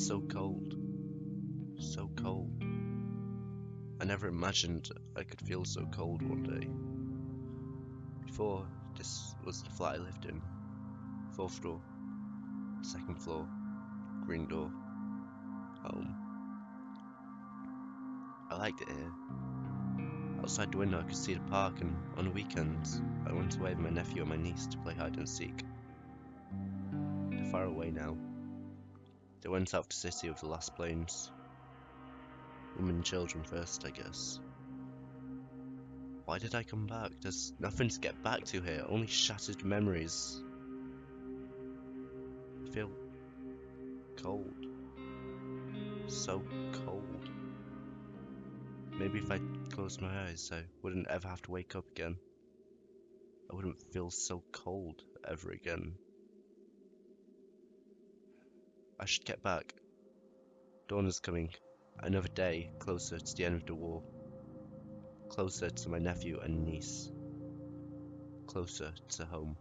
so cold. So cold. I never imagined I could feel so cold one day. Before, this was the flat I lived in. Fourth floor. Second floor. Green door. Home. I liked it here. Outside the window I could see the park and on the weekends I went away with my nephew and my niece to play hide and seek. They're far away now. They went out to city with the last planes. Women and children first, I guess. Why did I come back? There's nothing to get back to here, only shattered memories. I feel cold. So cold. Maybe if I closed my eyes, I wouldn't ever have to wake up again. I wouldn't feel so cold ever again. I should get back. Dawn is coming. Another day closer to the end of the war. Closer to my nephew and niece. Closer to home.